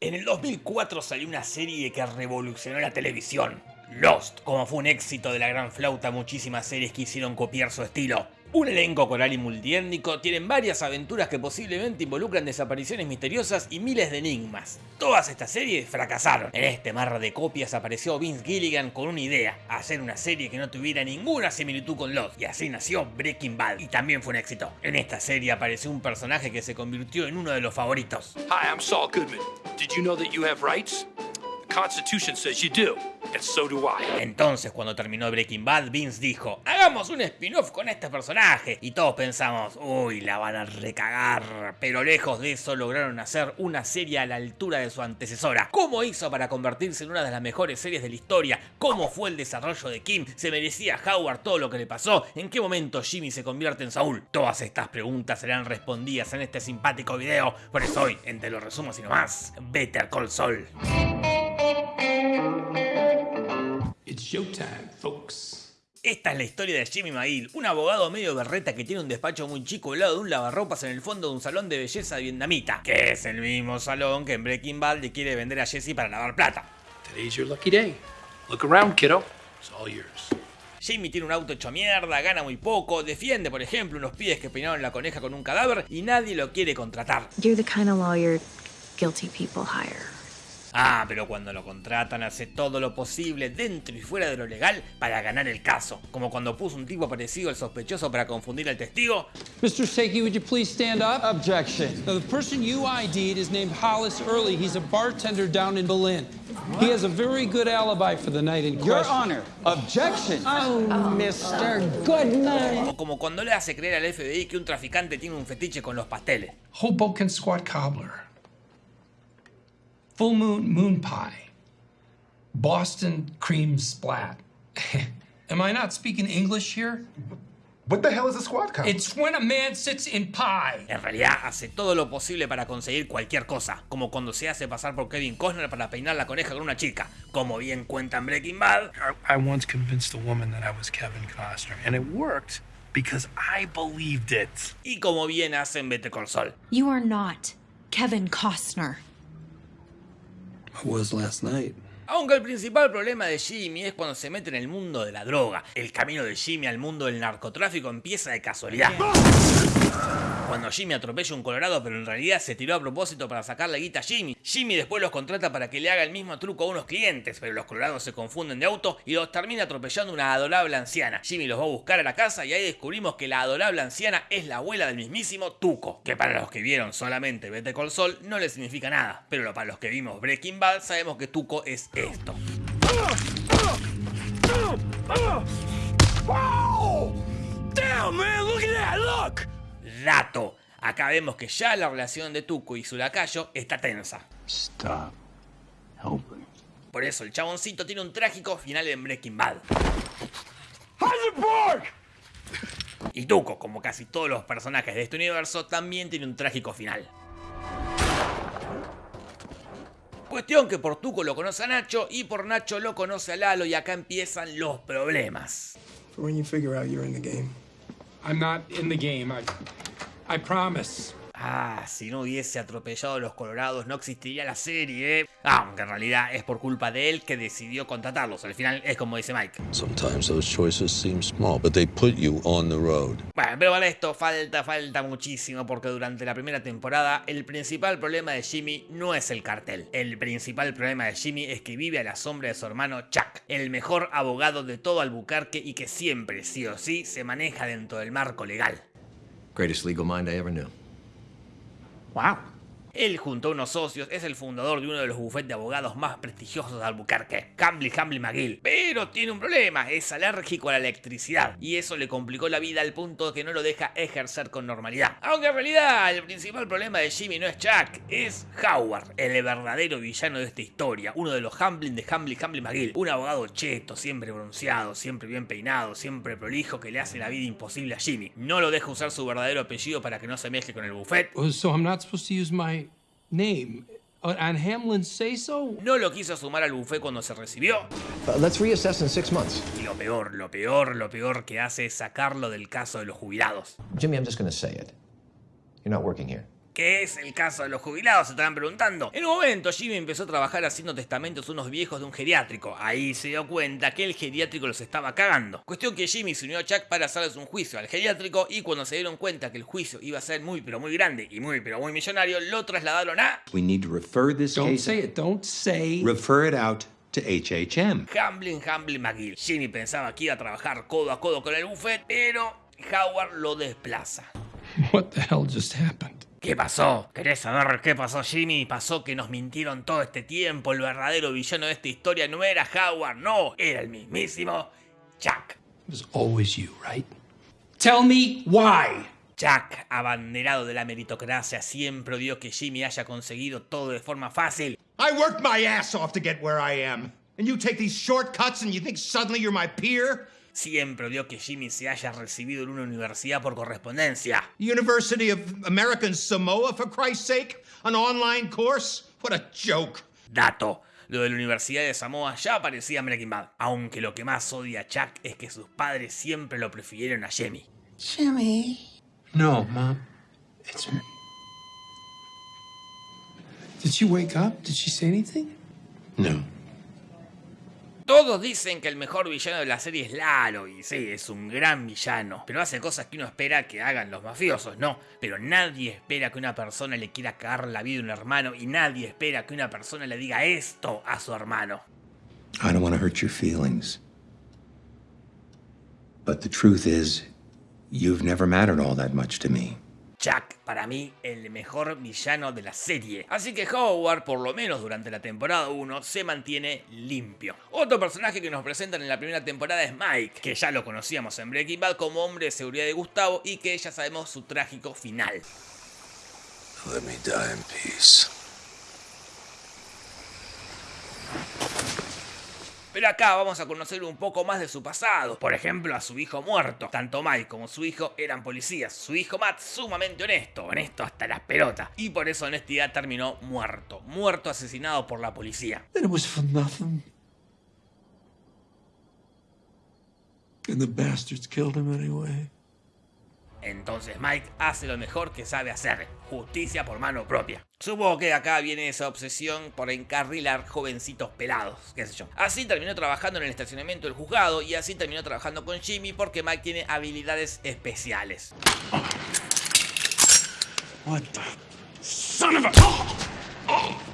En el 2004 salió una serie que revolucionó la televisión. Lost, como fue un éxito de la gran flauta, muchísimas series quisieron copiar su estilo. Un elenco coral y multiétnico tienen varias aventuras que posiblemente involucran desapariciones misteriosas y miles de enigmas. Todas estas series fracasaron. En este mar de copias apareció Vince Gilligan con una idea, hacer una serie que no tuviera ninguna similitud con Lost, y así nació Breaking Bad, y también fue un éxito. En esta serie apareció un personaje que se convirtió en uno de los favoritos. Hi, I'm Saul Goodman. Did you know that you have rights? Constitution says you do. And so do I. Entonces, cuando terminó Breaking Bad, Vince dijo, hagamos un spin-off con este personaje. Y todos pensamos, uy, la van a recagar. Pero lejos de eso, lograron hacer una serie a la altura de su antecesora. ¿Cómo hizo para convertirse en una de las mejores series de la historia? ¿Cómo fue el desarrollo de Kim? ¿Se merecía Howard todo lo que le pasó? ¿En qué momento Jimmy se convierte en Saúl? Todas estas preguntas serán respondidas en este simpático video. Por eso hoy, entre los resumos y no más, Better Call Saul. It's showtime, folks. Esta es la historia de Jimmy McGill, un abogado medio berreta que tiene un despacho muy chico al lado de un lavarropas en el fondo de un salón de belleza vietnamita, que es el mismo salón que en Breaking Bad le quiere vender a Jesse para lavar plata. Today's your lucky day. Look around, kiddo. It's all yours. Jimmy tiene un auto hecho mierda, gana muy poco, defiende por ejemplo unos pies que peinaron la coneja con un cadáver y nadie lo quiere contratar. You're the kind of lawyer guilty people hire. Ah, pero cuando lo contratan hace todo lo posible dentro y fuera de lo legal para ganar el caso. Como cuando puso un tipo parecido al sospechoso para confundir al testigo. Mr. Sakey, would you please stand up? Objection. Now, the person you ID'd is named Hollis Early. He's a bartender down in Berlin. He has a very good alibi for the night in Your question. Honor, objection. Oh, Mr. Goodman. O como cuando le hace creer al FBI que un traficante tiene un fetiche con los pasteles. Hoboken squat cobbler. Full moon moon pie. Boston cream splat. Am I not speaking English here? What the hell is a squad car? It's when a man sits in pie. En realidad hace todo lo posible para conseguir cualquier cosa, como cuando se hace pasar por Kevin Costner para peinar la coneja con una chica. Como bien cuentan Breaking Bad, I, I once convinced a woman that I was Kevin Costner, and it worked because I believed it. y como bien hacen Better Call Saul. You are not Kevin Costner. I was last night. Aunque el principal problema de Jimmy es cuando se mete en el mundo de la droga. El camino de Jimmy al mundo del narcotráfico empieza de casualidad. Cuando Jimmy atropella un colorado pero en realidad se tiró a propósito para sacarle guita a Jimmy. Jimmy después los contrata para que le haga el mismo truco a unos clientes, pero los colorados se confunden de auto y los termina atropellando una adorable anciana. Jimmy los va a buscar a la casa y ahí descubrimos que la adorable anciana es la abuela del mismísimo Tuco, que para los que vieron solamente Vete Col Sol no le significa nada, pero para los que vimos Breaking Bad sabemos que Tuco es esto. Damn, man, look at that, look! Dato. Acá vemos que ya la relación de Tuco y su lacayo está tensa. Stop helping. Por eso el chaboncito tiene un trágico final en Breaking Bad. Y Tuco, como casi todos los personajes de este universo, también tiene un trágico final. Cuestión que por Tuco lo conoce a Nacho y por Nacho lo conoce a Lalo y acá empiezan los problemas. I, promise. Ah, si no hubiese atropellado a los colorados no existiría la serie. ¿eh? Aunque en realidad es por culpa de él que decidió contratarlos. Al final es como dice Mike. Sometimes those choices seem small, but they put you on the road. Bueno, pero para esto falta, falta muchísimo porque durante la primera temporada el principal problema de Jimmy no es el cartel. El principal problema de Jimmy es que vive a la sombra de su hermano Chuck, el mejor abogado de todo Albuquerque y que siempre, sí o sí, se maneja dentro del marco legal. Greatest legal mind I ever knew. ¡Wow! Él, junto a unos socios, es el fundador de uno de los bufetes de abogados más prestigiosos de Albuquerque, Campbell Campbell McGill. Pero tiene un problema, es alérgico a la electricidad, y eso le complicó la vida al punto que no lo deja ejercer con normalidad. Aunque en realidad el principal problema de Jimmy no es Chuck, es Howard, el verdadero villano de esta historia, uno de los Hamblin de Hamblin Hamblin McGill, un abogado cheto, siempre bronceado, siempre bien peinado, siempre prolijo que le hace la vida imposible a Jimmy. No lo deja usar su verdadero apellido para que no se mezcle con el buffet, So I'm not supposed to use my name uh, on Hamlin's say so? no lo quiso sumar al buffet cuando se recibió, Uh, let's reassess in six months. Y lo peor, lo peor, lo peor que hace es sacarlo del caso de los jubilados. Jimmy, I'm just going to say it. You're not working here. ¿Qué es el caso de los jubilados? Se estarán preguntando. En un momento, Jimmy empezó a trabajar haciendo testamentos unos viejos de un geriátrico. Ahí se dio cuenta que el geriátrico los estaba cagando. Cuestión que Jimmy se unió a Chuck para hacerles un juicio al geriátrico y cuando se dieron cuenta que el juicio iba a ser muy pero muy grande y muy pero muy millonario, lo trasladaron a We need to refer this Don't case. say it. Don't say. Refer it out to HHM. Hamblin Hamblin McGill. Jimmy pensaba que iba a trabajar codo a codo con el buffet, pero Howard lo desplaza. What the hell just happened? ¿Qué pasó? ¿Querés saber qué pasó, Jimmy? Pasó que nos mintieron todo este tiempo. El verdadero villano de esta historia no era Howard, no, era el mismísimo Chuck. It was always you, right? Tell me why. Chuck, abanderado de la meritocracia, siempre odió que Jimmy haya conseguido todo de forma fácil. I worked my ass off to get where I am. And you take these shortcuts and you think suddenly you're my peer? Siempre odió que Jimmy se haya recibido en una universidad por correspondencia. University of American Samoa, for Christ's sake? An online course? What a joke. Dato. Lo de la Universidad de Samoa ya parecía Breaking Bad. Aunque lo que más odia a Chuck es que sus padres siempre lo prefirieron a Jimmy. Jimmy. No, Mom. It's. Did she wake up? Did she say anything? No. Todos dicen que el mejor villano de la serie es Lalo, y sí, es un gran villano, pero hace cosas que uno espera que hagan los mafiosos, no, pero nadie espera que una persona le quiera cagar la vida a un hermano y nadie espera que una persona le diga esto a su hermano. I don't want to hurt your feelings. But the truth is, you've never mattered all that much to me. Chuck, para mí, el mejor villano de la serie. Así que Howard, por lo menos durante la temporada 1, se mantiene limpio. Otro personaje que nos presentan en la primera temporada es Mike, que ya lo conocíamos en Breaking Bad como hombre de seguridad de Gustavo y que ya sabemos su trágico final. Let me die in peace. Pero acá vamos a conocer un poco más de su pasado. Por ejemplo, a su hijo muerto. Tanto Mike como su hijo eran policías. Su hijo Matt sumamente honesto, honesto hasta las pelotas. Y por esa honestidad terminó muerto. Muerto asesinado por la policía. And the bastards killed him anyway. Entonces Mike hace lo mejor que sabe hacer, justicia por mano propia. Supongo que acá viene esa obsesión por encarrilar jovencitos pelados, qué sé yo. Así terminó trabajando en el estacionamiento del juzgado y así terminó trabajando con Jimmy porque Mike tiene habilidades especiales. What the son of a. Dato,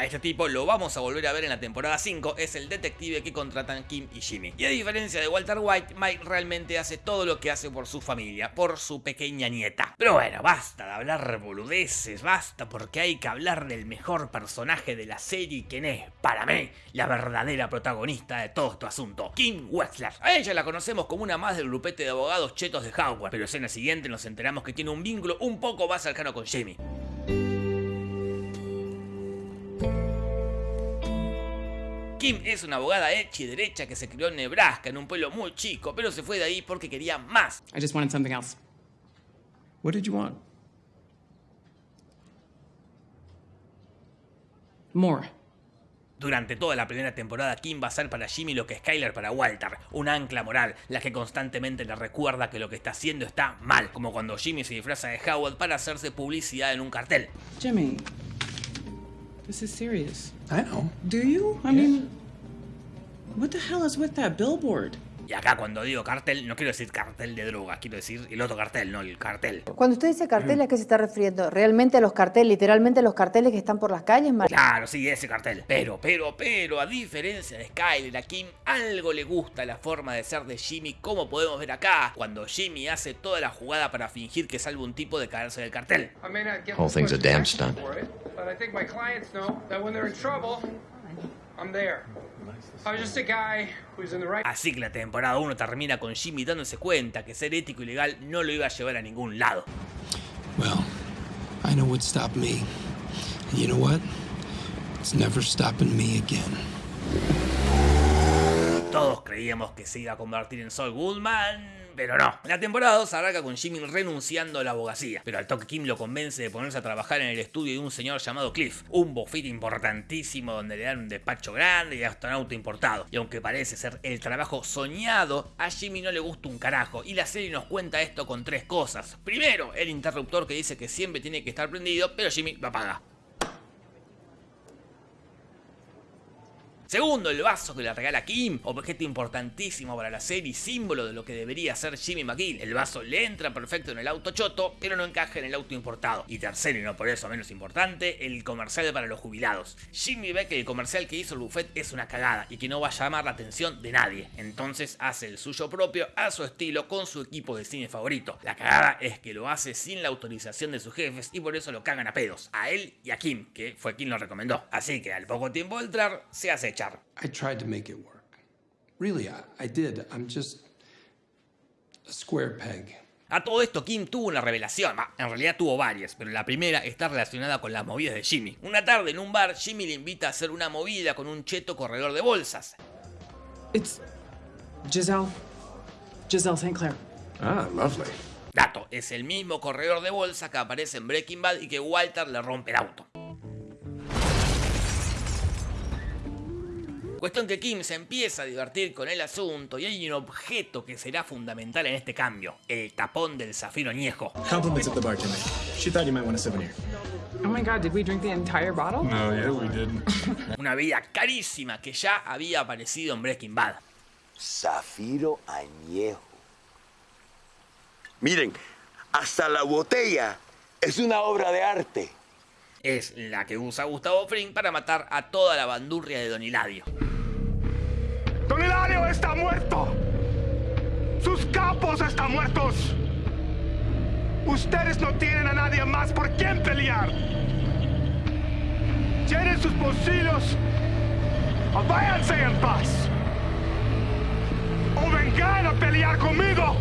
a este tipo lo vamos a volver a ver en la temporada 5, es el detective que contratan Kim y Jimmy. Y a diferencia de Walter White, Mike realmente hace todo lo que hace por su familia, por su pequeña nieta. Pero bueno, basta de hablar boludeces, basta porque hay que hablar del mejor personaje de la serie, quien es, para mí, la verdadera protagonista de todo este asunto, Kim Wexler. A ella la conocemos como una más del grupete de abogados chetos de Howard, pero escena siguiente nos enteramos que tiene un vínculo un poco más cercano con Jimmy. Kim es una abogada hecha y derecha que se crió en Nebraska, en un pueblo muy chico, pero se fue de ahí porque quería más. I just wanted something else. What did you want? More. Durante toda la primera temporada, Kim va a ser para Jimmy lo que Skyler para Walter, un ancla moral, la que constantemente le recuerda que lo que está haciendo está mal, como cuando Jimmy se disfraza de Howard para hacerse publicidad en un cartel. Jimmy, this is serious. I know. Do you? I mean, what the hell is with that billboard? Y acá cuando digo cartel, no quiero decir cartel de droga, quiero decir el otro cartel, no el cartel. Cuando usted dice cartel, ¿a qué se está refiriendo? ¿Realmente a los carteles, literalmente los carteles que están por las calles? Mar- Claro, sí, ese cartel. Pero, pero, pero, a diferencia de Skyler, a Kim algo le gusta la forma de ser de Jimmy, como podemos ver acá, cuando Jimmy hace toda la jugada para fingir que salva un tipo de caerse del cartel. Whole thing's a damn stunt. I'm there. I was just a guy who's in the right. Así que la temporada 1 termina con Jimmy dándose cuenta que ser ético y legal no lo iba a llevar a ningún lado. Well, I know what stopped me. And you know what? It's never stopping me again. Todos creíamos que se iba a convertir en Saul Goodman, pero no. La temporada 2 arranca con Jimmy renunciando a la abogacía, pero al toque Kim lo convence de ponerse a trabajar en el estudio de un señor llamado Cliff, un bofit importantísimo donde le dan un despacho grande y auto importado. Y aunque parece ser el trabajo soñado, a Jimmy no le gusta un carajo y la serie nos cuenta esto con tres cosas. Primero, el interruptor que dice que siempre tiene que estar prendido, pero Jimmy lo apaga. Segundo, el vaso que le regala Kim, objeto importantísimo para la serie símbolo de lo que debería ser Jimmy McGill. El vaso le entra perfecto en el auto choto, pero no encaja en el auto importado. Y tercero, y no por eso menos importante, el comercial para los jubilados. Jimmy ve que el comercial que hizo el buffet es una cagada y que no va a llamar la atención de nadie. Entonces hace el suyo propio a su estilo con su equipo de cine favorito. La cagada es que lo hace sin la autorización de sus jefes y por eso lo cagan a pedos. A él y a Kim, que fue quien lo recomendó. Así que al poco tiempo de entrar, se hace I tried to make it work. Really, I, I did. I'm just a square peg. A todo esto, Kim tuvo una revelación. en realidad tuvo varias, pero la primera está relacionada con las movidas de Jimmy. Una tarde en un bar, Jimmy le invita a hacer una movida con un cheto corredor de bolsas. It's Giselle. Giselle St. Clair. Ah, lovely. Dato, es el mismo corredor de bolsas que aparece en Breaking Bad y que Walter le rompe el auto. Cuestión que Kim se empieza a divertir con el asunto y hay un objeto que será fundamental en este cambio, el tapón del zafiro añejo. Compliments of the bartender. She thought you might want a souvenir. Oh my god, did we drink the entire bottle? No, yeah, we didn't. Una bebida carísima que ya había aparecido en Breaking Bad. Zafiro añejo. Miren, hasta la botella es una obra de arte. Es la que usa Gustavo Fring para matar a toda la bandurria de Don Hilario. ¡Don Hilario está muerto! ¡Sus capos están muertos! Ustedes no tienen a nadie más por quien pelear. Llenen sus bolsillos o en paz. O vengan a pelear conmigo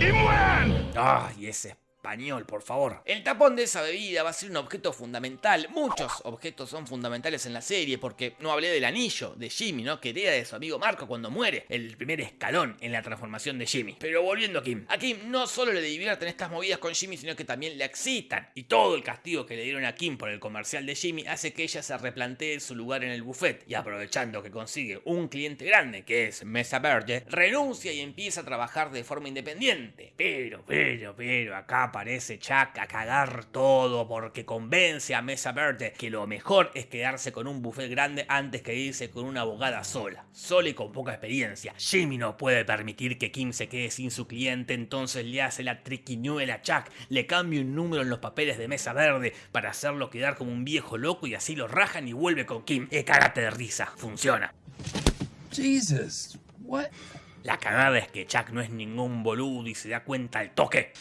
y mueran. ¡Ay, ese español, por favor. El tapón de esa bebida va a ser un objeto fundamental. Muchos objetos son fundamentales en la serie porque no hablé del anillo de Jimmy, ¿no? Que hereda de su amigo Marco cuando muere. El primer escalón en la transformación de Jimmy. Pero volviendo a Kim. A Kim no solo le divierten estas movidas con Jimmy, sino que también le excitan. Y todo el castigo que le dieron a Kim por el comercial de Jimmy hace que ella se replantee su lugar en el buffet. Y aprovechando que consigue un cliente grande, que es Mesa Verde, renuncia y empieza a trabajar de forma independiente. Pero, pero, pero, acá aparece Chuck a cagar todo porque convence a Mesa Verde que lo mejor es quedarse con un buffet grande antes que irse con una abogada sola, sola y con poca experiencia. Jimmy no puede permitir que Kim se quede sin su cliente, entonces le hace la triquiñuela a Chuck, le cambia un número en los papeles de Mesa Verde para hacerlo quedar como un viejo loco y así lo rajan y vuelve con Kim. Eh, cágate de risa, funciona. Jesus, what? La cagada es que Chuck no es ningún boludo y se da cuenta al toque.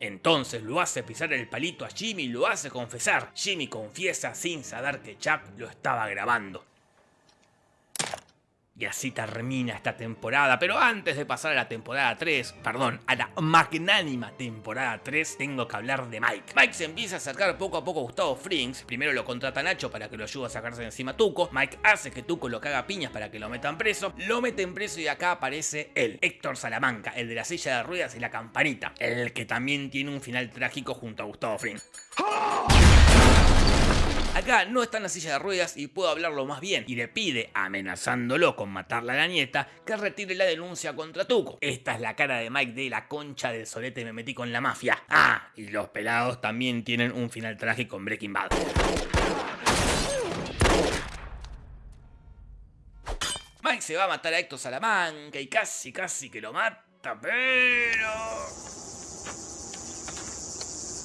Entonces lo hace pisar el palito a Jimmy y lo hace confesar. Jimmy confiesa sin saber que Chuck lo estaba grabando. Y así termina esta temporada. Pero antes de pasar a la temporada 3, perdón, a la magnánima temporada 3, tengo que hablar de Mike. Mike se empieza a acercar poco a poco a Gustavo Frings. Primero lo contrata Nacho para que lo ayude a sacarse encima a Tuco. Mike hace que Tuco lo caga piñas para que lo metan preso. Lo meten preso y acá aparece él, Héctor Salamanca, el de la silla de ruedas y la campanita. El que también tiene un final trágico junto a Gustavo Frings. Acá no está en la silla de ruedas y puedo hablarlo más bien y le pide, amenazándolo con matarle a la nieta, que retire la denuncia contra Tuco. Esta es la cara de Mike de la concha del solete me metí con la mafia. Ah, y los pelados también tienen un final trágico en Breaking Bad. Mike se va a matar a Héctor Salamanca y casi casi que lo mata, pero...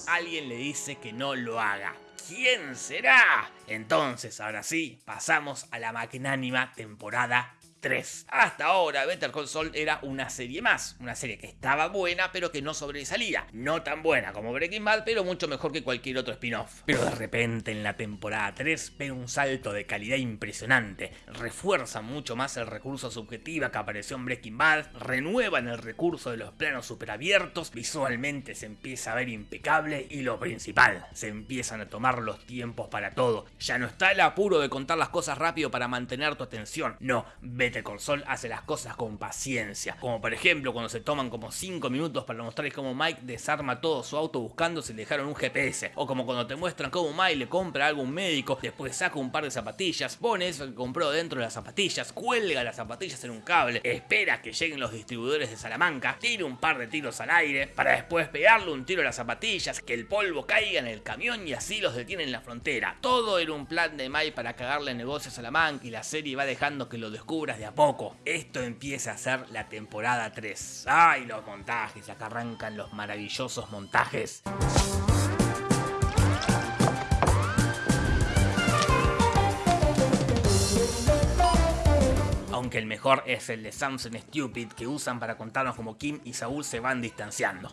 Alguien le dice que no lo haga. ¿Quién será? Entonces, ahora sí, pasamos a la magnánima temporada 3. Hasta ahora Better Call Saul era una serie más, una serie que estaba buena pero que no sobresalía, no tan buena como Breaking Bad pero mucho mejor que cualquier otro spin-off. Pero de repente en la temporada 3 ven un salto de calidad impresionante, refuerzan mucho más el recurso subjetiva que apareció en Breaking Bad, renuevan el recurso de los planos superabiertos, visualmente se empieza a ver impecable y lo principal, se empiezan a tomar los tiempos para todo. Ya no está el apuro de contar las cosas rápido para mantener tu atención, no, Better Call hace las cosas con paciencia, como por ejemplo cuando se toman como 5 minutos para mostrarles cómo Mike desarma todo su auto buscando si le dejaron un GPS, o como cuando te muestran cómo Mike le compra algo a un médico, después saca un par de zapatillas, pone eso que compró dentro de las zapatillas, cuelga las zapatillas en un cable, espera que lleguen los distribuidores de Salamanca, tira un par de tiros al aire, para después pegarle un tiro a las zapatillas, que el polvo caiga en el camión y así los detiene en la frontera. Todo era un plan de Mike para cagarle negocios a Salamanca y la serie va dejando que lo descubras de a poco. Esto empieza a ser la temporada 3. ¡Ay, los montajes! Acá arrancan los maravillosos montajes. aunque el mejor es el de Samson Stupid que usan para contarnos cómo Kim y Saúl se van distanciando.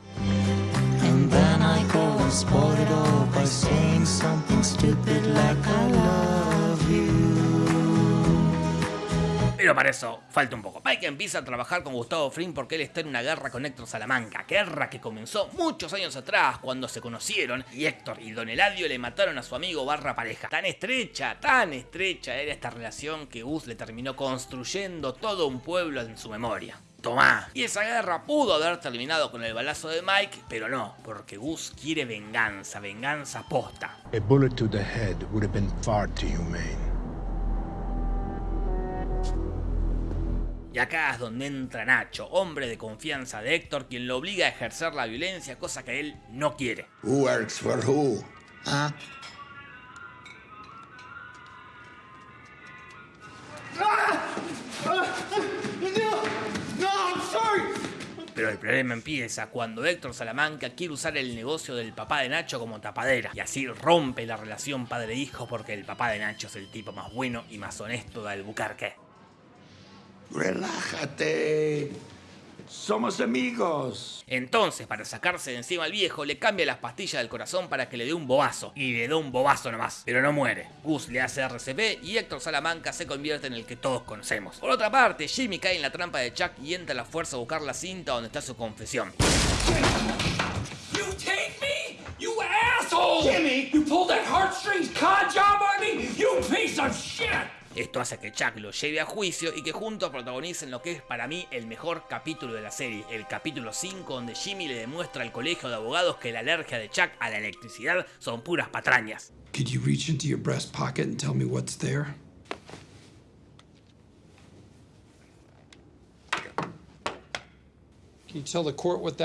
Pero para eso falta un poco. Mike empieza a trabajar con Gustavo Fring porque él está en una guerra con Héctor Salamanca, guerra que comenzó muchos años atrás cuando se conocieron y Héctor y Don Eladio le mataron a su amigo barra pareja. Tan estrecha, tan estrecha era esta relación que Gus le terminó construyendo todo un pueblo en su memoria. Tomá. Y esa guerra pudo haber terminado con el balazo de Mike, pero no, porque Gus quiere venganza, venganza posta. A bullet to the head would have been far too humane. Y acá es donde entra Nacho, hombre de confianza de Héctor, quien lo obliga a ejercer la violencia, cosa que él no quiere. Who works for who? ¿Ah? Pero el problema empieza cuando Héctor Salamanca quiere usar el negocio del papá de Nacho como tapadera y así rompe la relación padre-hijo porque el papá de Nacho es el tipo más bueno y más honesto de Albuquerque. Relájate. Somos amigos. Entonces, para sacarse de encima al viejo, le cambia las pastillas del corazón para que le dé un bobazo. Y le da un bobazo nomás, pero no muere. Gus le hace RCP y Héctor Salamanca se convierte en el que todos conocemos. Por otra parte, Jimmy cae en la trampa de Chuck y entra a la fuerza a buscar la cinta donde está su confesión. You take me? You asshole! Jimmy! You pulled that heartstrings con job on me? You piece of shit! Esto hace que Chuck lo lleve a juicio y que juntos protagonicen lo que es para mí el mejor capítulo de la serie, el capítulo 5 donde Jimmy le demuestra al colegio de abogados que la alergia de Chuck a la electricidad son puras patrañas. Could you reach into your breast pocket and tell me what's there? Can you tell the court what?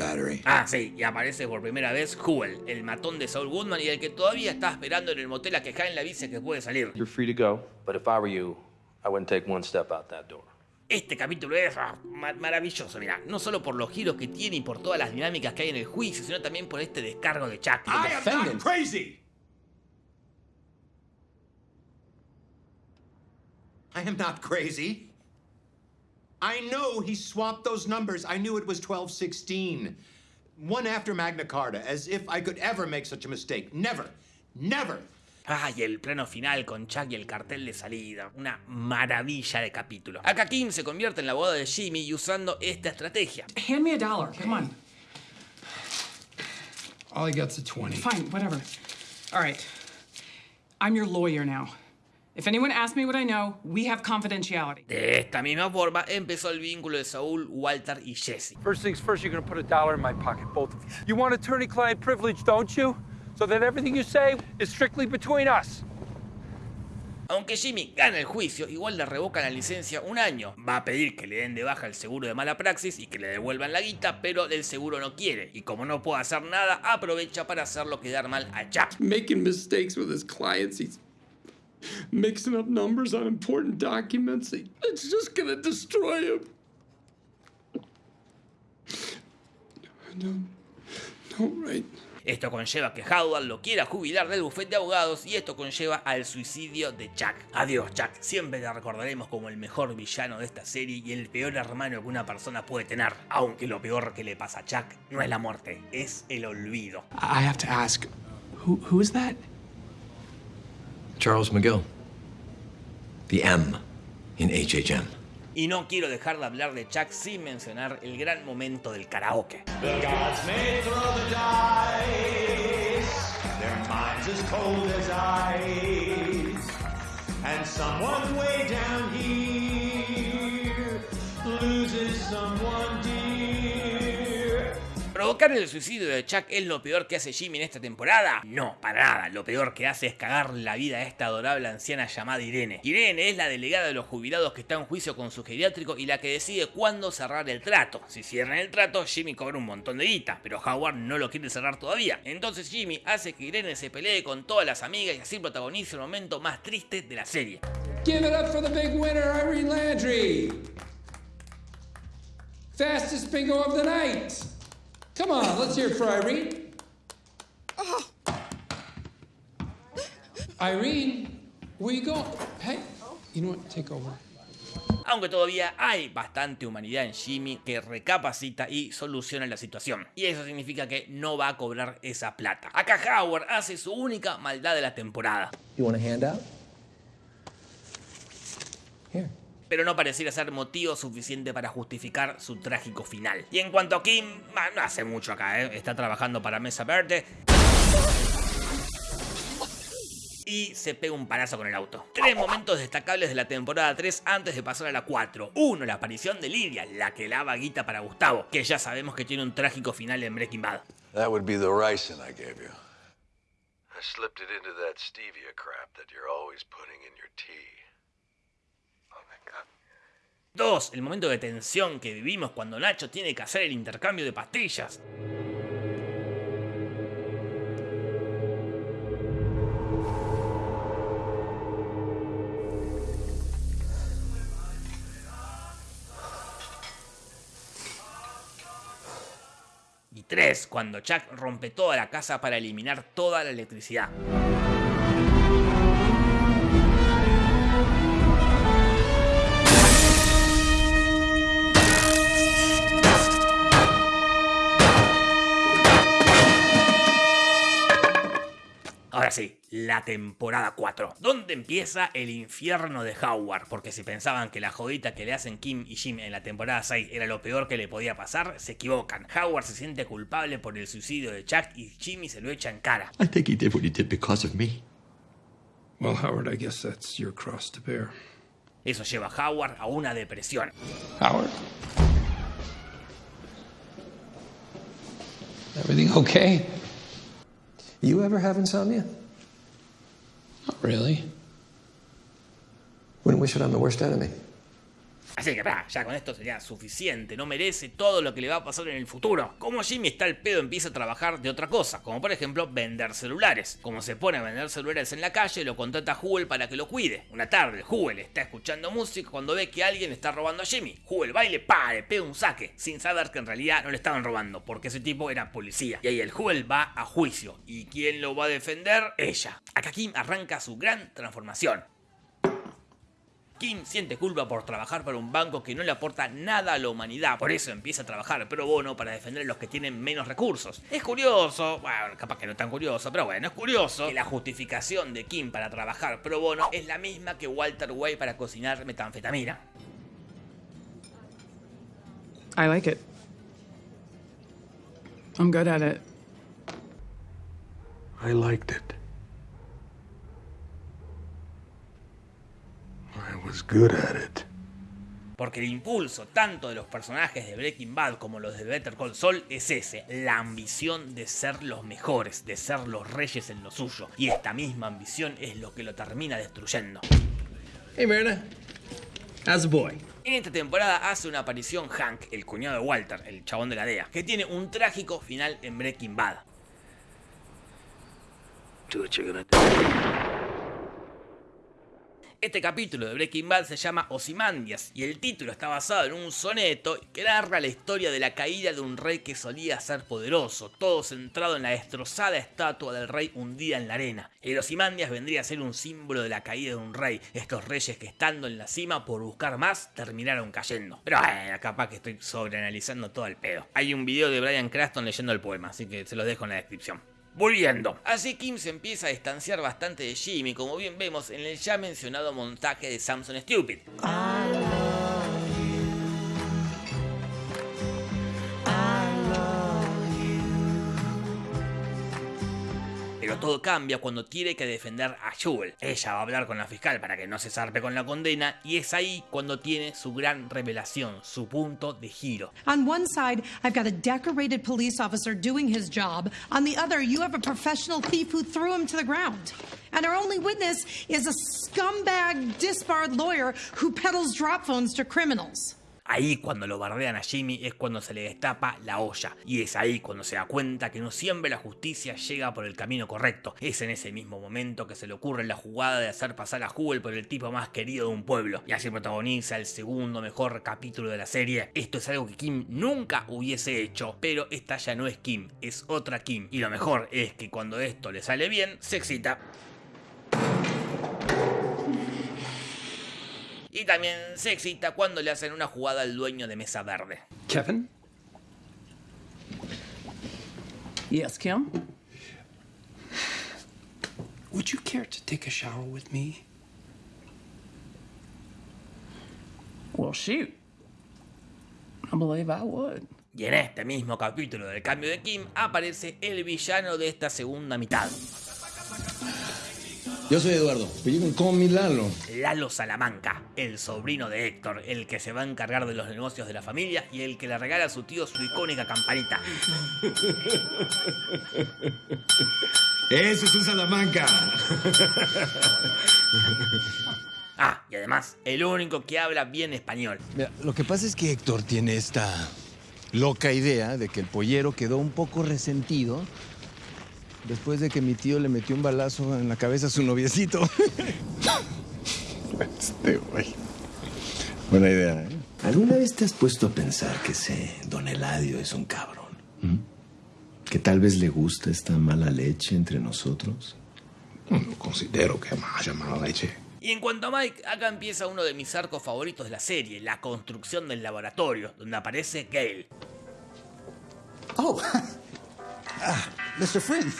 Battery. Ah, sí, y aparece por primera vez Huel, el matón de Saul Goodman y el que todavía está esperando en el motel a que Jaime le avise que puede salir. You're free to go, but if I were you, I wouldn't take one step out that door. Este capítulo es ah, ma- maravilloso, mirá, no solo por los giros que tiene y por todas las dinámicas que hay en el juicio, sino también por este descargo de Chuck. I am not crazy! I am not crazy. I know he swapped those numbers. I knew it was 1216. One after Magna Carta, as if I could ever make such a mistake. Never. Never. Ah, y el plano final con Chuck y el cartel de salida. Una maravilla de capítulo. Acá Kim se convierte en la abogada de Jimmy usando esta estrategia. Hand me a dollar. Come on. All he got's a 20. Fine, whatever. All right. I'm your lawyer now. If anyone asks me what I know, we have confidentiality. De esta misma forma empezó el vínculo de Saúl, Walter y Jesse. First things first, you're gonna put a dollar in my pocket, both of you. You want attorney-client privilege, don't you? So that everything you say is strictly between us. Aunque Jimmy gana el juicio, igual le revocan la licencia un año. Va a pedir que le den de baja el seguro de mala praxis y que le devuelvan la guita, pero el seguro no quiere. Y como no puede hacer nada, aprovecha para hacerlo quedar mal a Chuck. Making mistakes with his clients. He's mixing up numbers on important documents. It's just gonna destroy him. No, no, right, Esto conlleva que Howard lo quiera jubilar del bufete de abogados y esto conlleva al suicidio de Chuck. Adiós Chuck, siempre te recordaremos como el mejor villano de esta serie y el peor hermano que una persona puede tener. Aunque lo peor que le pasa a Chuck no es la muerte, es el olvido. I have to ask, who, who is that? Charles McGill. The M in HHM. Y no quiero dejar de hablar de Chuck sin mencionar el gran momento del karaoke. The gods may throw the dice, their minds as cold as ice, and someone way down here ¿Provocar el suicidio de Chuck es lo peor que hace Jimmy en esta temporada? No, para nada. Lo peor que hace es cagar la vida a esta adorable anciana llamada Irene. Irene es la delegada de los jubilados que está en juicio con su geriátrico y la que decide cuándo cerrar el trato. Si cierran el trato, Jimmy cobra un montón de guita, pero Howard no lo quiere cerrar todavía. Entonces Jimmy hace que Irene se pelee con todas las amigas y así protagonice el momento más triste de la serie. Give it up for the big winner, Irene Landry. Fastest bingo of the night. Come on, let's hear it for Irene. Irene, where you go? Hey, you know what? Take over. Aunque todavía hay bastante humanidad en Jimmy que recapacita y soluciona la situación. Y eso significa que no va a cobrar esa plata. Acá Howard hace su única maldad de la temporada. You want a handout? Pero no pareciera ser motivo suficiente para justificar su trágico final. Y en cuanto a Kim, bah, no hace mucho acá, ¿eh? está trabajando para Mesa Verde. Y se pega un palazo con el auto. Tres momentos destacables de la temporada 3 antes de pasar a la 4. Uno, la aparición de Lidia, la que lava guita para Gustavo, que ya sabemos que tiene un trágico final en Breaking Bad. That would be the ricin I gave you. I slipped it into that stevia crap that you're always putting in your tea. Dos, el momento de tensión que vivimos cuando Nacho tiene que hacer el intercambio de pastillas. Y tres, cuando Chuck rompe toda la casa para eliminar toda la electricidad. La temporada 4, donde empieza el infierno de Howard, porque si pensaban que la jodita que le hacen Kim y Jim en la temporada 6 era lo peor que le podía pasar, se equivocan. Howard se siente culpable por el suicidio de Chuck y Jimmy se lo echa en cara. I think he did what he did because of me. Well, Howard, I guess that's your cross to bear. Eso lleva a Howard a una depresión. Howard? Everything okay? You ever have insomnia? Not really. Wouldn't wish it on the worst enemy. Así que ya con esto sería suficiente, no merece todo lo que le va a pasar en el futuro. Como Jimmy está al pedo empieza a trabajar de otra cosa, como por ejemplo vender celulares. Como se pone a vender celulares en la calle, lo contrata Huel para que lo cuide. Una tarde, Huel está escuchando música cuando ve que alguien está robando a Jimmy. Huel va y le pega un saque, sin saber que en realidad no le estaban robando, porque ese tipo era policía. Y ahí el Huel va a juicio. ¿Y quién lo va a defender? Ella. Acá Kim arranca su gran transformación. Kim siente culpa por trabajar para un banco que no le aporta nada a la humanidad, por eso empieza a trabajar pro bono para defender a los que tienen menos recursos. Es curioso, bueno, capaz que no tan curioso, pero bueno, es curioso que la justificación de Kim para trabajar pro bono es la misma que Walter Way para cocinar metanfetamina. I like it. I'm good at it. I liked it. I was good at it. Porque el impulso tanto de los personajes de Breaking Bad como los de Better Call Saul es ese, la ambición de ser los mejores, de ser los reyes en lo suyo. Y esta misma ambición es lo que lo termina destruyendo. Hey Marina, how's the boy? En esta temporada hace una aparición Hank, el cuñado de Walter, el chabón de la DEA, que tiene un trágico final en Breaking Bad. Do what you're gonna do. Este capítulo de Breaking Bad se llama Ozymandias y el título está basado en un soneto que narra la historia de la caída de un rey que solía ser poderoso, todo centrado en la destrozada estatua del rey hundida en la arena. El Ozymandias vendría a ser un símbolo de la caída de un rey, estos reyes que estando en la cima por buscar más terminaron cayendo. Pero bueno, capaz que estoy sobreanalizando todo el pedo. Hay un video de Brian Craston leyendo el poema, así que se los dejo en la descripción. Volviendo. Así Kim se empieza a distanciar bastante de Jimmy, como bien vemos en el ya mencionado montaje de Samson Stupid. Pero todo cambia cuando tiene que defender a Jewel. Ella va a hablar con la fiscal para que no se zarpe con la condena y es ahí cuando tiene su gran revelación, su punto de giro. On one side, I've got a decorated police officer doing his job. On the other, you have a professional thief who threw him to the ground. And our only witness is a scumbag, disbarred lawyer who peddles drop phones to criminals. Ahí cuando lo bardean a Jimmy es cuando se le destapa la olla. Y es ahí cuando se da cuenta que no siempre la justicia llega por el camino correcto. Es en ese mismo momento que se le ocurre la jugada de hacer pasar a Jewel por el tipo más querido de un pueblo. Y así protagoniza el segundo mejor capítulo de la serie. Esto es algo que Kim nunca hubiese hecho. Pero esta ya no es Kim, es otra Kim. Y lo mejor es que cuando esto le sale bien, se excita. Y también se excita cuando le hacen una jugada al dueño de Mesa Verde. Kevin? Yes, Kim? Would you care to take a shower with me? Well, shoot. I believe I would. Y en este mismo capítulo del cambio de Kim aparece el villano de esta segunda mitad. Yo soy Eduardo, pero you can call me Lalo. Lalo Salamanca, el sobrino de Héctor, el que se va a encargar de los negocios de la familia y el que le regala a su tío su icónica campanita. Eso es un Salamanca. Ah, y además, el único que habla bien español. Mira, lo que pasa es que Héctor tiene esta loca idea de que el pollero quedó un poco resentido después de que mi tío le metió un balazo en la cabeza a su noviecito. Este güey. Buena idea, ¿eh? ¿Alguna vez te has puesto a pensar que ese don Eladio es un cabrón? ¿Mm? ¿Que tal vez le gusta esta mala leche entre nosotros? No considero que haya mala leche. Y en cuanto a Mike, acá empieza uno de mis arcos favoritos de la serie, la construcción del laboratorio, donde aparece Gale. Oh, Ah, Mr. Flynn.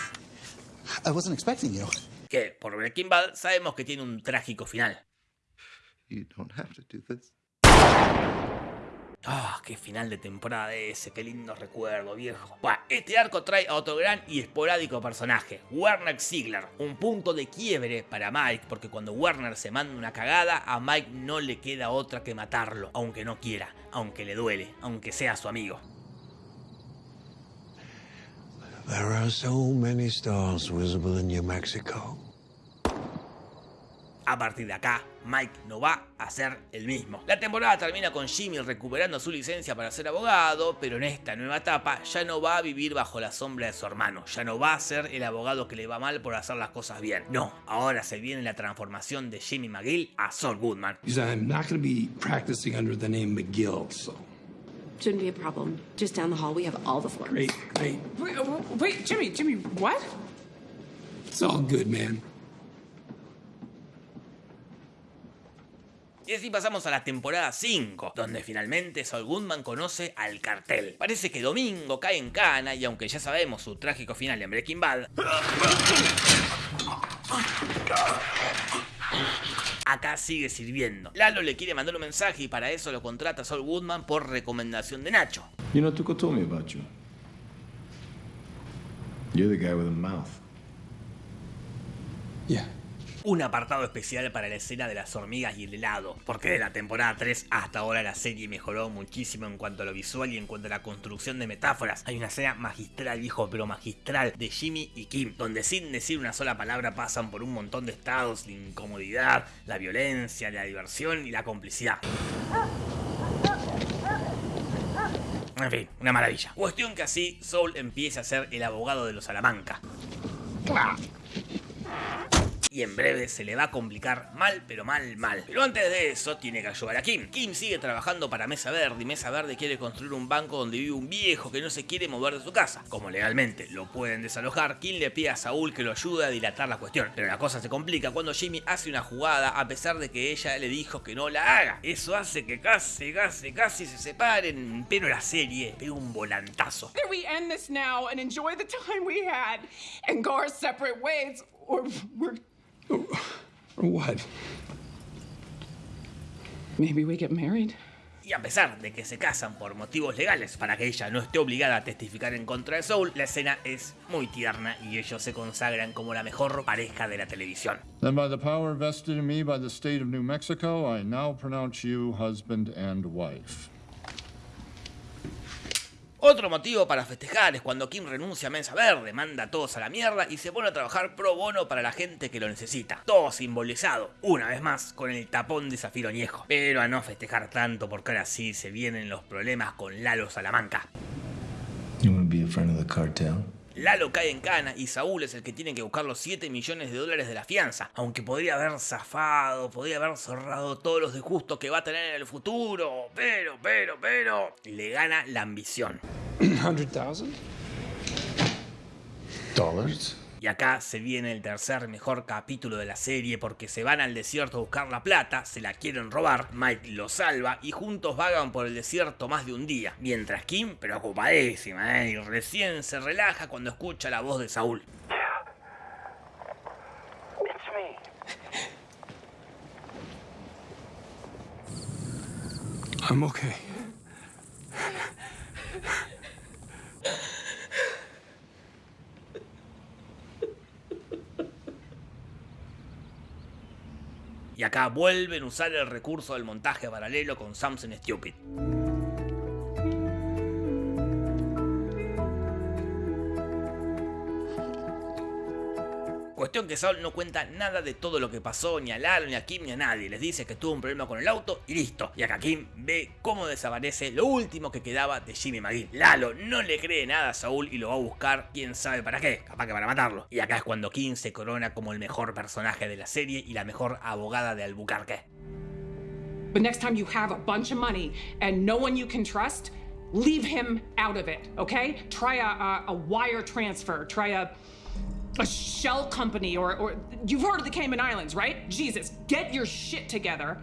I wasn't expecting you. Que por Breaking Bad sabemos que tiene un trágico final. You don't have to do this. Ah, qué final de temporada ese, qué lindo recuerdo, viejo. Este arco trae a otro gran y esporádico personaje, Werner Ziegler. Un punto de quiebre para Mike, porque cuando Werner se manda una cagada, a Mike no le queda otra que matarlo, aunque no quiera, aunque le duele, aunque sea su amigo. There are so many stars visible in New Mexico. A partir de acá, Mike no va a ser el mismo. La temporada termina con Jimmy recuperando su licencia para ser abogado, pero en esta nueva etapa ya no va a vivir bajo la sombra de su hermano, ya no va a ser el abogado que le va mal por hacer las cosas bien. No, ahora se viene la transformación de Jimmy McGill a Saul Goodman. I'm not going to be practicing under the name McGill, so. Shouldn't be a problem. Just down the hall, we have all the floors. Great, great. Wait, uh, wait, Jimmy, Jimmy, what? It's all good, man. Y así pasamos a la temporada 5, donde finalmente Saul Goodman conoce al cartel. Parece que Domingo cae en cana y aunque ya sabemos su trágico final en Breaking Bad, acá sigue sirviendo. Lalo le quiere mandar un mensaje y para eso lo contrata Saul Goodman por recomendación de Nacho. You know, Tuco told me about you. You're the guy with a mouth. Yeah. Un apartado especial para la escena de las hormigas y el helado, porque de la temporada 3 hasta ahora la serie mejoró muchísimo en cuanto a lo visual y en cuanto a la construcción de metáforas. Hay una escena magistral, viejo, pero magistral de Jimmy y Kim, donde sin decir una sola palabra pasan por un montón de estados, la incomodidad, la violencia, la diversión y la complicidad. En fin, una maravilla. Cuestión que así Soul empieza a ser el abogado de los Salamanca. Y en breve se le va a complicar mal, pero mal, mal. Pero antes de eso tiene que ayudar a Kim. Kim sigue trabajando para Mesa Verde y Mesa Verde quiere construir un banco donde vive un viejo que no se quiere mover de su casa. Como legalmente lo pueden desalojar, Kim le pide a Saúl que lo ayude a dilatar la cuestión. Pero la cosa se complica cuando Jimmy hace una jugada a pesar de que ella le dijo que no la haga. Eso hace que casi, casi, casi se separen, pero la serie pega un volantazo. Or what? Maybe we get married. Y a pesar de que se casan por motivos legales para que ella no esté obligada a testificar en contra de Soul, la escena es muy tierna y ellos se consagran como la mejor pareja de la televisión. Then by the power vested in me by the state of New Mexico, I now pronounce you husband and wife. Otro motivo para festejar es cuando Kim renuncia a Mensa Verde, manda a todos a la mierda y se pone a trabajar pro bono para la gente que lo necesita. Todo simbolizado, una vez más, con el tapón de Zafiro Añejo. Pero a no festejar tanto porque ahora sí se vienen los problemas con Lalo Salamanca. You Lalo cae en cana y Saúl es el que tiene que buscar los 7 millones de dólares de la fianza, aunque podría haber zafado, podría haber cerrado todos los disgustos que va a tener en el futuro, pero, pero, pero, le gana la ambición. $100,000? Dollars? Y acá se viene el tercer mejor capítulo de la serie porque se van al desierto a buscar la plata, se la quieren robar, Mike lo salva y juntos vagan por el desierto más de un día, mientras Kim, preocupadísima, ¿eh? y recién se relaja cuando escucha la voz de Saúl. I'm okay. Y acá vuelven a usar el recurso del montaje paralelo con Samson Stupid. Cuestión que Saul no cuenta nada de todo lo que pasó, ni a Lalo, ni a Kim, ni a nadie. Les dice que tuvo un problema con el auto y listo. Y acá Kim ve cómo desaparece lo último que quedaba de Jimmy McGill. Lalo no le cree nada a Saúl y lo va a buscar, quién sabe para qué, capaz que para matarlo. Y acá es cuando Kim se corona como el mejor personaje de la serie y la mejor abogada de Albuquerque. But next time you have a bunch of money and no one you can trust, leave him out of it, okay? Try a, a, a wire transfer, try a, a shell company, or, or you've heard of the Cayman Islands, right? Jesus, get your shit together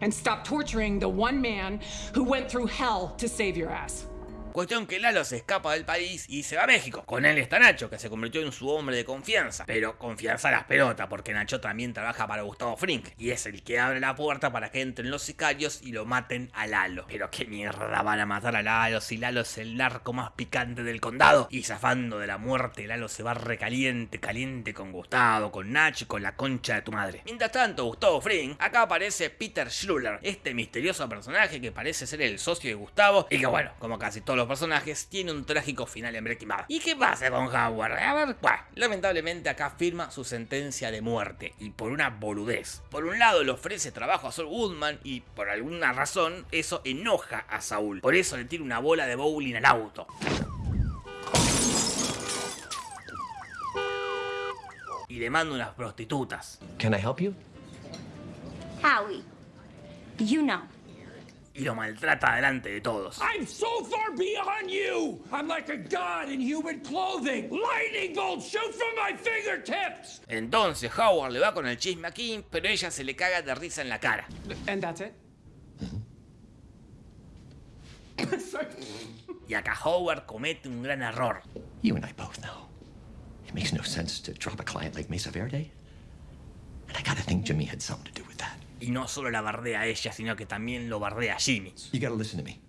and stop torturing the one man who went through hell to save your ass. Cuestión que Lalo se escapa del país y se va a México. Con él está Nacho, que se convirtió en su hombre de confianza. Pero confianza a las pelotas, porque Nacho también trabaja para Gustavo Frink. Y es el que abre la puerta para que entren los sicarios y lo maten a Lalo. Pero qué mierda van a matar a Lalo si Lalo es el narco más picante del condado. Y zafando de la muerte, Lalo se va recaliente, caliente con Gustavo, con Nacho y con la concha de tu madre. Mientras tanto, Gustavo Frink, acá aparece Peter Schluller, este misterioso personaje que parece ser el socio de Gustavo y que bueno, como casi todos los personajes, tiene un trágico final en Breaking Bad. ¿Y qué pasa con Howard? A ver, bueno, lamentablemente acá firma su sentencia de muerte y por una boludez. Por un lado le ofrece trabajo a Saul Goodman y por alguna razón eso enoja a Saúl. Por eso le tira una bola de bowling al auto. Y le manda unas prostitutas. Can I help you? Howie, you know. Y lo maltrata delante de todos. I'm so far beyond you! I'm like a god in human clothing! Lightning bolts shoot from my fingertips! Entonces Howard le va con el chisme a Kim, pero ella se le caga de risa en la cara. And that's it? Y acá Howard comete un gran error. You and I both know. It makes no sense to drop a client like Mesa Verde. And I gotta think Jimmy had something to do. Y no solo la bardea a ella, sino que también lo bardea a Jimmy. You gotta listen to me.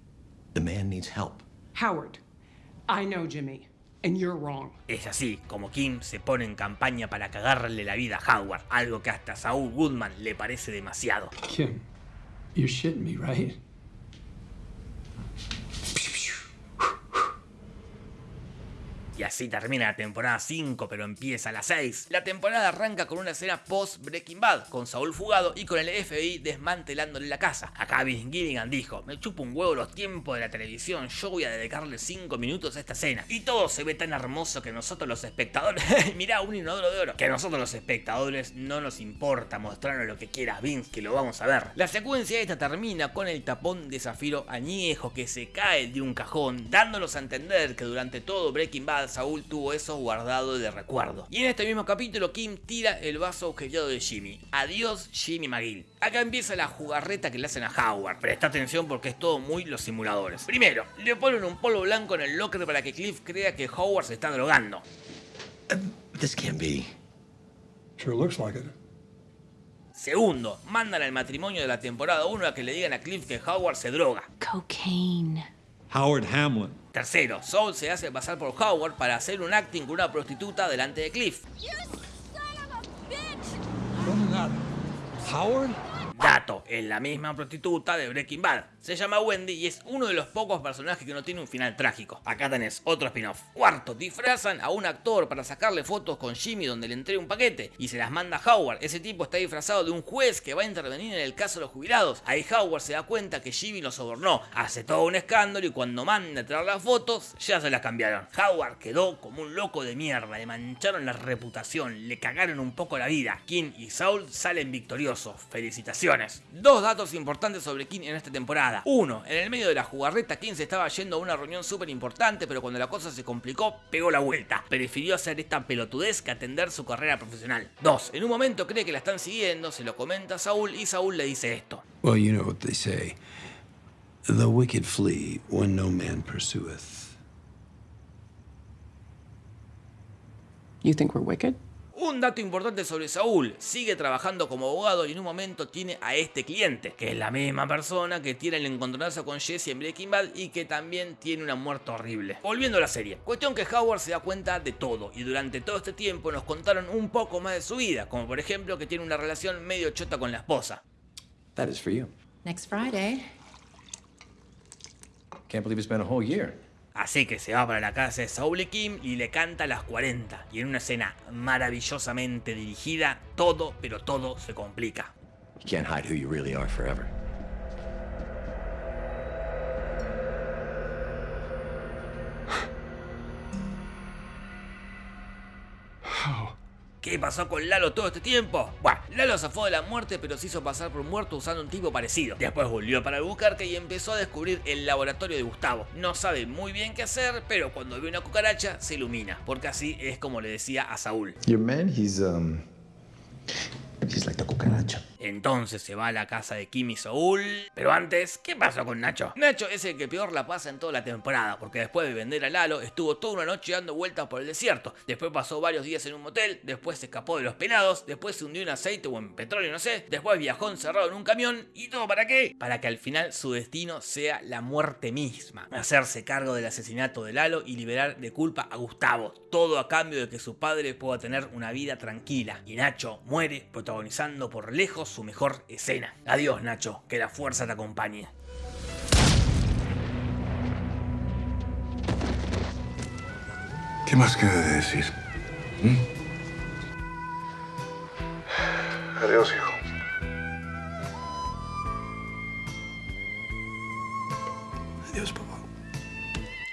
The man needs help. Howard, I know Jimmy, and you're wrong. Es así como Kim se pone en campaña para cagarle la vida a Howard, algo que hasta a Saul Goodman le parece demasiado. Kim, you're shitting me, right? Y así termina la temporada 5, pero empieza la 6. La temporada arranca con una escena post Breaking Bad, con Saúl fugado y con el FBI desmantelándole la casa. Acá Vince Gilligan dijo, me chupo un huevo los tiempos de la televisión, yo voy a dedicarle 5 minutos a esta escena. Y todo se ve tan hermoso que nosotros los espectadores, mirá un inodoro de oro, que a nosotros los espectadores no nos importa mostrarnos lo que quieras Vince, que lo vamos a ver. La secuencia esta termina con el tapón de zafiro añejo que se cae de un cajón, dándonos a entender que durante todo Breaking Bad Saúl tuvo eso guardado de recuerdo. Y en este mismo capítulo Kim tira el vaso agujereado de Jimmy. Adiós Jimmy McGill. Acá empieza la jugarreta que le hacen a Howard. Presta atención porque es todo muy los simuladores. Primero, le ponen un polvo blanco en el locker para que Cliff crea que Howard se está drogando. This can't be. Sure looks like it. Segundo, mandan al matrimonio de la temporada 1 a que le digan a Cliff que Howard se droga. Cocaine. Howard Hamlin. Tercero, Saul se hace pasar por Howard para hacer un acting con una prostituta delante de Cliff. Howard? Dato, es la misma prostituta de Breaking Bad. Se llama Wendy y es uno de los pocos personajes que no tiene un final trágico. Acá tenés otro spin-off. Cuarto, disfrazan a un actor para sacarle fotos con Jimmy donde le entrega un paquete y se las manda a Howard. Ese tipo está disfrazado de un juez que va a intervenir en el caso de los jubilados. Ahí Howard se da cuenta que Jimmy lo sobornó, hace todo un escándalo y cuando manda a traer las fotos ya se las cambiaron. Howard quedó como un loco de mierda, le mancharon la reputación, le cagaron un poco la vida. Kim y Saul salen victoriosos. Felicitaciones. Dos datos importantes sobre King en esta temporada. Uno, en el medio de la jugarreta, King se estaba yendo a una reunión súper importante, pero cuando la cosa se complicó, pegó la vuelta. Prefirió hacer esta pelotudez que atender su carrera profesional. Dos, en un momento cree que la están siguiendo, se lo comenta a Saúl y Saúl le dice esto. Well, you know what they say. The wicked flee when no man pursueth. You think we're wicked? Un dato importante sobre Saúl, sigue trabajando como abogado y en un momento tiene a este cliente, que es la misma persona que tiene el encontronazo con Jesse en Breaking Bad y que también tiene una muerte horrible. Volviendo a la serie, cuestión que Howard se da cuenta de todo y durante todo este tiempo nos contaron un poco más de su vida, como por ejemplo que tiene una relación medio chota con la esposa. That is for you. Next Friday. Can't believe it's been a whole year. Así que se va para la casa de Saul y Kim y le canta a las 40. Y en una escena maravillosamente dirigida, todo, pero todo se complica. You can't hide who you really are forever. ¿Qué pasó con Lalo todo este tiempo? Bueno, Lalo zafó de la muerte pero se hizo pasar por muerto usando un tipo parecido. Después volvió para Albuquerque y empezó a descubrir el laboratorio de Gustavo. No sabe muy bien qué hacer, pero cuando ve una cucaracha se ilumina, porque así es como le decía a Saúl. Um Entonces se va a la casa de Kim y Saúl. Pero antes, ¿qué pasó con Nacho? Nacho es el que peor la pasa en toda la temporada, porque después de vender a Lalo, estuvo toda una noche dando vueltas por el desierto. Después pasó varios días en un motel, después se escapó de los pelados, después se hundió en aceite o en petróleo, no sé. Después viajó encerrado en un camión. ¿Y todo para qué? Para que al final su destino sea la muerte misma. Hacerse cargo del asesinato de Lalo y liberar de culpa a Gustavo. Todo a cambio de que su padre pueda tener una vida tranquila. Y Nacho muere protagonizando por lejos su mejor escena. Adiós Nacho, que la fuerza te acompañe. ¿Qué más queda de decir? ¿Mm? Adiós, hijo. Adiós, papá.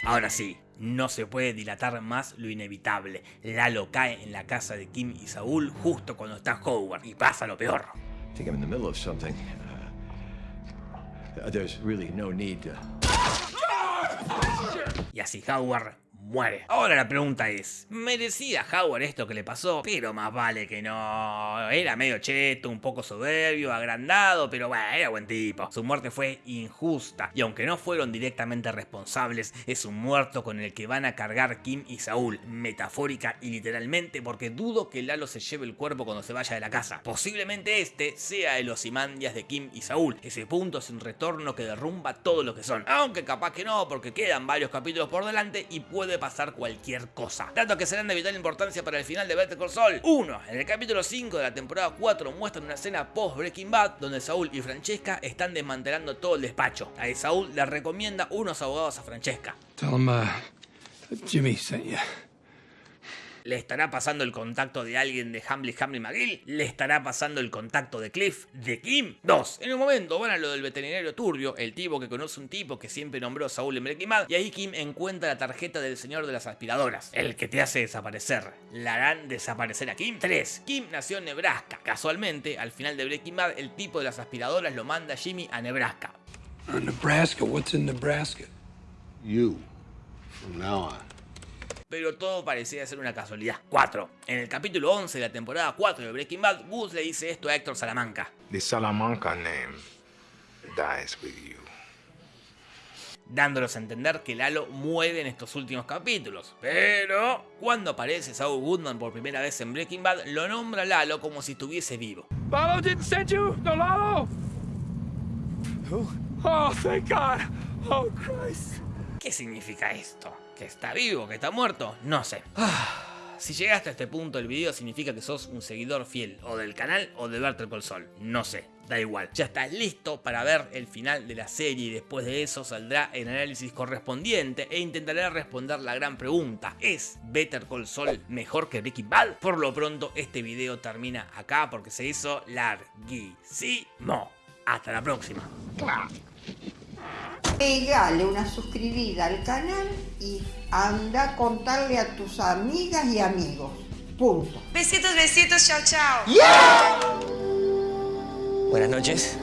Ahora sí, no se puede dilatar más lo inevitable. Lalo cae en la casa de Kim y Saúl justo cuando está Howard y pasa lo peor. I think I'm in the middle of something. Uh, there's really no need to. Y así Howard muere. Ahora la pregunta es, ¿merecía Howard esto que le pasó? Pero más vale que no. Era medio cheto, un poco soberbio, agrandado, pero bueno, era buen tipo. Su muerte fue injusta y aunque no fueron directamente responsables, es un muerto con el que van a cargar Kim y Saúl, metafórica y literalmente porque dudo que Lalo se lleve el cuerpo cuando se vaya de la casa. Posiblemente este sea el Ozymandias de Kim y Saúl, ese punto sin retorno que derrumba todo lo que son. Aunque capaz que no, porque quedan varios capítulos por delante y puede pasar cualquier cosa. Datos que serán de vital importancia para el final de Better Call Saul. 1. En el capítulo 5 de la temporada 4 muestran una escena post Breaking Bad donde Saúl y Francesca están desmantelando todo el despacho. Ahí Saúl le recomienda unos abogados a Francesca. Tell uh, Jimmy sent you. ¿Le estará pasando el contacto de alguien de Hamley Hamley McGill? ¿Le estará pasando el contacto de Cliff? ¿De Kim? 2. En un momento van a lo del veterinario turbio, el tipo que conoce un tipo que siempre nombró a Saúl en Breaking Bad, y ahí Kim encuentra la tarjeta del señor de las aspiradoras, el que te hace desaparecer. ¿La harán desaparecer a Kim? 3. Kim nació en Nebraska. Casualmente, al final de Breaking Bad, el tipo de las aspiradoras lo manda Jimmy a Nebraska. Nebraska, what's in Nebraska? You. From now on. Pero todo parecía ser una casualidad. 4. En el capítulo 11 de la temporada 4 de Breaking Bad, Gus le dice esto a Héctor Salamanca. The Salamanca name dies with you. Dándolos a entender que Lalo muere en estos últimos capítulos. Pero cuando aparece Saul Goodman por primera vez en Breaking Bad, lo nombra Lalo como si estuviese vivo. Lalo didn't send you? No, Lalo? Who? Oh, thank God. Oh, Christ. ¿Qué significa esto? ¿Que está vivo? ¿Que está muerto? No sé. Si llegaste a este punto del video significa que sos un seguidor fiel o del canal o de Better Call Sol. No sé, da igual. Ya estás listo para ver el final de la serie y después de eso saldrá el análisis correspondiente e intentaré responder la gran pregunta. ¿Es Better Call Sol mejor que Breaking Bad? Por lo pronto este video termina acá porque se hizo larguísimo. Hasta la próxima. Pegale una suscribida al canal y anda a contarle a tus amigas y amigos. Punto. Besitos, besitos, chao, chao. Buenas noches.